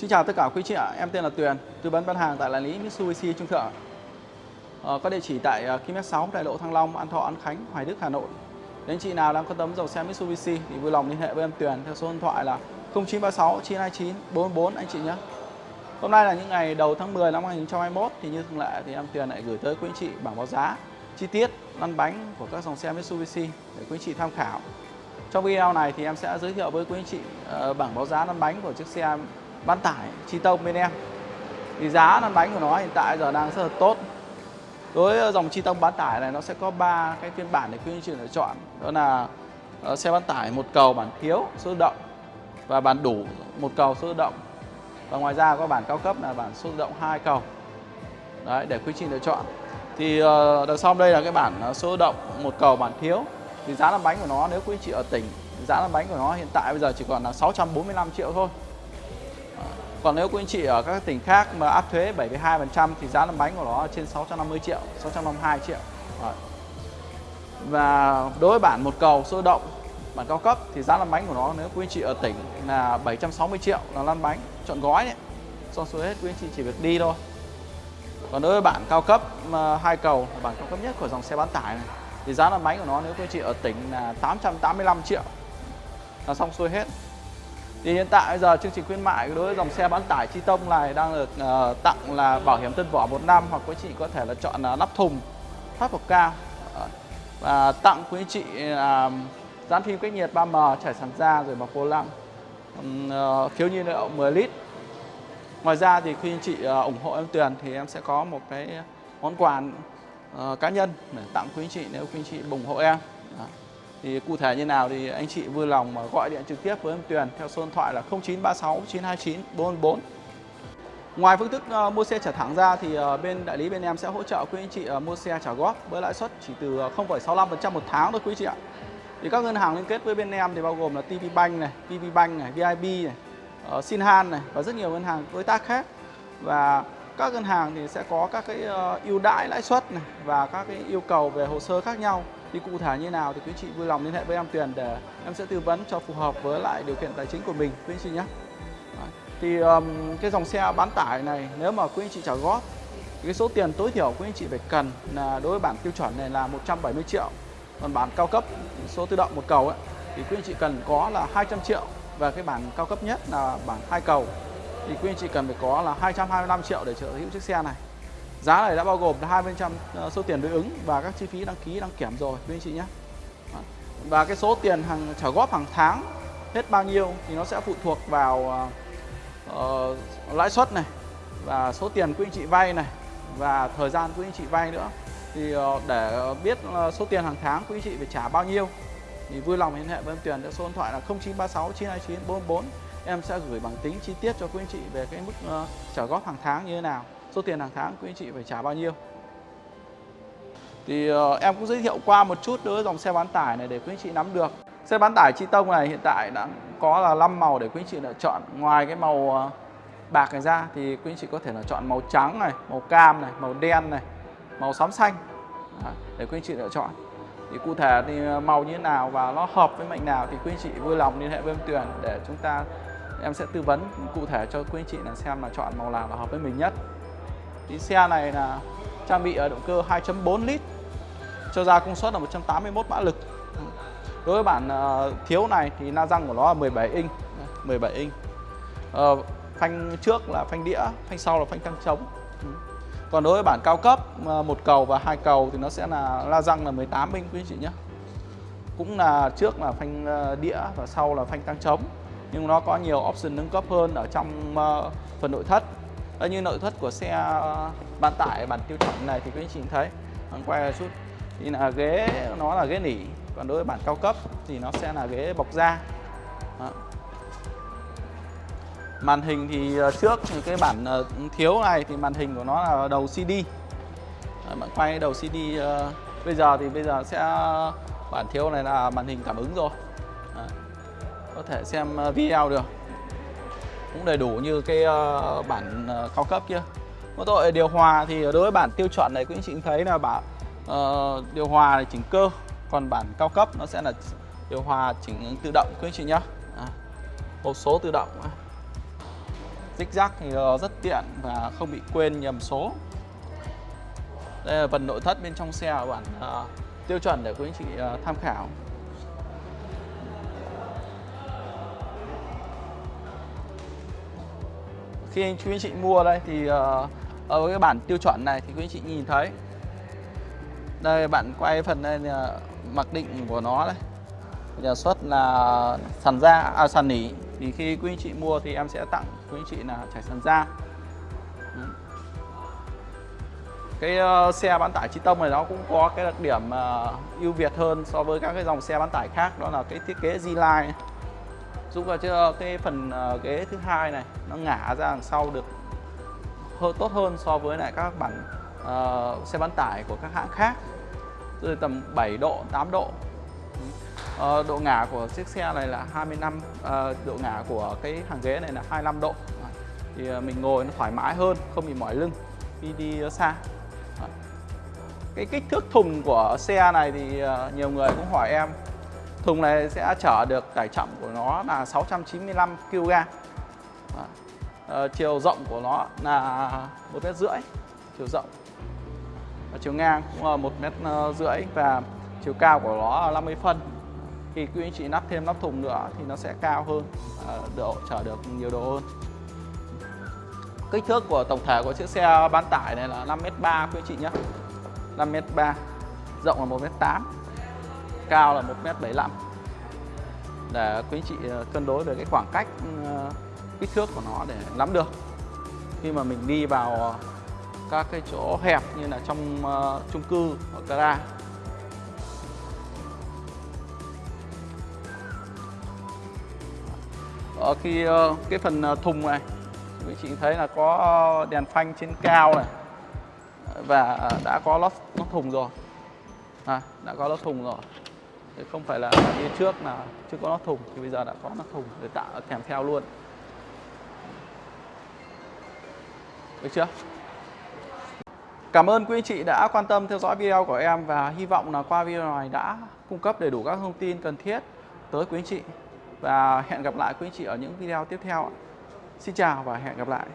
Xin chào tất cả quý chị ạ, em tên là Tuyền, tư vấn bán hàng tại đại lý Mitsubishi Trung Thượng. Ờ, có địa chỉ tại ờ, km 6 đại lộ Thăng Long, An Thọ, An Khánh, Hoài Đức, Hà Nội. Nếu anh chị nào đang có tấm dầu xe Mitsubishi thì vui lòng liên hệ với em Tuyền theo số điện thoại là 0936 929 444 anh chị nhé. Hôm nay là những ngày đầu tháng 10 năm 2021 thì như thường lệ thì em Tuyền lại gửi tới quý anh chị bảng báo giá chi tiết lăn bánh của các dòng xe Mitsubishi để quý anh chị tham khảo. Trong video này thì em sẽ giới thiệu với quý anh chị uh, bảng báo giá lăn bánh của chiếc xe bán tải chi tông bên em. Thì giá lăn bánh của nó hiện tại giờ đang rất là tốt. Đối với dòng chi tông bán tải này, nó sẽ có ba cái phiên bản để quý anh chị lựa chọn. Đó là ờ, xe bán tải một cầu bản thiếu, số động và bản đủ một cầu, số động và ngoài ra có bản cao cấp là bản số động hai cầu. Đấy, để quý anh chị lựa chọn. Thì ờ, đằng sau đây là cái bản ờ, số động một cầu bản thiếu. Thì giá lăn bánh của nó, nếu quý anh chị ở tỉnh, giá lăn bánh của nó hiện tại bây giờ chỉ còn là 645 triệu thôi còn nếu quý anh chị ở các tỉnh khác mà áp thuế 72% thì giá lăn bánh của nó trên 650 triệu, 652 triệu. Rồi. Và đối với bản một cầu sơ động, bản cao cấp thì giá lăn bánh của nó nếu quý anh chị ở tỉnh là 760 triệu là lăn bánh chọn gói đấy. Xong xuôi hết quý anh chị chỉ việc đi thôi. Còn đối với bản cao cấp hai cầu là bản cao cấp nhất của dòng xe bán tải này thì giá lăn bánh của nó nếu quý anh chị ở tỉnh là 885 triệu là xong xuôi hết thì hiện tại bây giờ chương trình khuyến mại đối với dòng xe bán tải chi tông này đang được uh, tặng là bảo hiểm tân vỏ một năm hoặc quý chị có thể là chọn ờ, uh, nắp thùng thoát bậc cao. Ờ, và tặng quý chị là dán phim cách nhiệt 3M trải sàn da rồi mặc vô lăng. Uh, phiếu nhiên liệu 10 lít. Ngoài ra thì khi anh chị uh, ủng hộ em Tuyền thì em sẽ có một cái món quà uh, cá nhân để tặng quý anh chị nếu quý anh chị ủng hộ em. Đó. Thì cụ thể như nào thì anh chị vui lòng mà gọi điện trực tiếp với em Tuyền theo số điện thoại là 0936 929 444. Ngoài phương thức ờ, mua xe trả thẳng ra thì ờ, bên đại lý bên em sẽ hỗ trợ quý anh chị ờ, mua xe trả góp với lãi suất chỉ từ 0,65% một tháng thôi quý chị ạ. Thì các ngân hàng liên kết với bên em thì bao gồm là TV Bank này, PV Bank này, VIB này, uh, Sinhan này và rất nhiều ngân hàng đối tác khác. Và các ngân hàng thì sẽ có các cái ưu đãi lãi suất này và các cái yêu cầu về hồ sơ khác nhau thì cụ thể như nào thì quý chị vui lòng liên hệ với em Tuyền để em sẽ tư vấn cho phù hợp với lại điều kiện tài chính của mình quý anh chị nhé. Thì um, cái dòng xe bán tải này nếu mà quý anh chị trả góp cái số tiền tối thiểu quý anh chị phải cần là đối với bản tiêu chuẩn này là 170 triệu. Còn bản cao cấp số tự động một cầu ấy, thì quý anh chị cần có là 200 triệu. Và cái bản cao cấp nhất là bản hai cầu thì quý anh chị cần phải có là 225 triệu để sở hữu chiếc xe này. Giá này đã bao gồm 20% ờ, số tiền đối ứng và các chi phí đăng ký đăng kiểm rồi quý anh chị nhé. Và cái số tiền hàng trả góp hàng tháng hết bao nhiêu thì nó sẽ phụ thuộc vào uh, lãi suất này và số tiền quý anh chị vay này và thời gian quý anh chị vay nữa. Thì uh, để biết uh, số tiền hàng tháng quý anh chị phải trả bao nhiêu thì vui lòng liên hệ với em Tuyền theo số điện thoại là 0936 929 44. em sẽ gửi bằng tính chi tiết cho quý anh chị về cái mức uh, trả góp hàng tháng như thế nào số tiền hàng tháng quý anh chị phải trả bao nhiêu? Thì uh, em cũng giới thiệu qua một chút đối với dòng xe bán tải này để quý anh chị nắm được. Xe bán tải chi tông này hiện tại đã có là 5 màu để quý anh chị lựa chọn. Ngoài cái màu uh, bạc này ra thì quý anh chị có thể là chọn màu trắng này màu cam này màu đen này màu xám xanh Đó, để quý anh chị lựa chọn. Thì cụ thể thì ờ, màu như thế nào và nó hợp với mệnh nào thì quý anh chị vui lòng liên hệ với em Tuyền để chúng ta em sẽ tư vấn cụ thể cho quý anh chị là xem là chọn màu nào là hợp với mình nhất thì xe này là trang bị ở động cơ 2.4 lít, cho ra công suất là 181 mã lực. Đối với bản ờ, thiếu này thì la răng của nó là 17 inch 17 inch. Ờ, phanh trước là phanh đĩa, phanh sau là phanh tăng trống. Còn đối với bản cao cấp một cầu và hai cầu thì nó sẽ là la răng là 18 inch quý anh chị nhé. Cũng là trước là phanh đĩa và sau là phanh tăng trống, nhưng nó có nhiều option nâng cấp hơn ở trong phần nội thất. Ờ, như nội thất của xe ờ, bán tải bản tiêu chuẩn này thì quý anh chị thấy. Mình quay chút, thì là ghế, nó là ghế nỉ. Còn đối với bản cao cấp thì nó sẽ là ghế bọc da. Đó. màn hình thì ờ, trước trước cái bản thiếu này thì màn hình của nó là đầu CD bạn quay đầu CD bây giờ thì bây giờ sẽ bản thiếu này là màn hình cảm ứng rồi. Đó. có thể xem video được cũng đầy đủ như cái uh, bản uh, cao cấp kia. Có tội điều hòa thì đối với bản tiêu chuẩn này quý anh chị thấy là bảo uh, điều hòa này chỉnh cơ còn bản cao cấp nó sẽ là điều hòa chỉnh tự động quý anh chị nhé à, hộp số tự động zigzag thì rất tiện và không bị quên nhầm số. Đây là phần nội thất bên trong xe bản uh, tiêu chuẩn để quý anh chị uh, tham khảo. Khi anh quý anh chị mua đây thì ờ, ở cái bản tiêu chuẩn này thì quý anh chị nhìn thấy. Đây bạn quay phần đây là mặc định của nó đây. Nhà xuất là sàn da à, sàn nỉ. Thì khi quý anh chị mua thì em sẽ tặng quý anh chị là trải sàn da. Cái uh, xe bán tải chi tông này nó cũng có cái đặc điểm uh, ưu việt hơn so với các cái dòng xe bán tải khác đó là cái thiết kế Z-Line giúp cho cái phần ờ, ghế thứ hai này nó ngả ra đằng sau được hơn tốt hơn so với lại các bản uh, xe bán tải của các hãng khác. Rồi tầm 7 độ 8 độ. Uh, độ ngả của chiếc xe này là 25 uh, độ ngả của cái hàng ghế này là 25 độ. Thì uh, mình ngồi nó thoải mái hơn không bị mỏi lưng khi đi xa. Cái kích thước thùng của xe này thì nhiều người cũng hỏi em thùng này sẽ chở được tải trọng của nó là 695 kg. À, chiều rộng của nó là 1 mét rưỡi chiều rộng. Và chiều ngang cũng là 1 mét ờ, rưỡi và chiều cao của nó là 50 phân. Khi quý anh chị nắp thêm nắp thùng nữa thì nó sẽ cao hơn à, độ chở được nhiều độ hơn. Kích thước của tổng thể của chiếc xe bán tải này là 5m3 quý anh chị nhé. 5m3 rộng là 1m8 cao là 1m75 để quý anh chị ờ, cân đối về cái khoảng cách ờ, kích thước của nó để nắm được. Khi mà mình đi vào ờ, các cái chỗ hẹp như là trong uh, chung cư hoặc gara ở khi uh, cái phần thùng này quý chị thấy là có đèn phanh trên cao này và đã có lót, lót thùng rồi. À, đã có lót thùng rồi. Chứ không phải là như trước là chưa có nắp thùng, thì bây giờ đã có nắp thùng để tạo kèm theo luôn được chưa Cảm ơn quý anh chị đã quan tâm theo dõi video của em và hy vọng là qua video này đã cung cấp đầy đủ các thông tin cần thiết tới quý anh chị và hẹn gặp lại quý anh chị ở những video tiếp theo. Xin chào và hẹn gặp lại.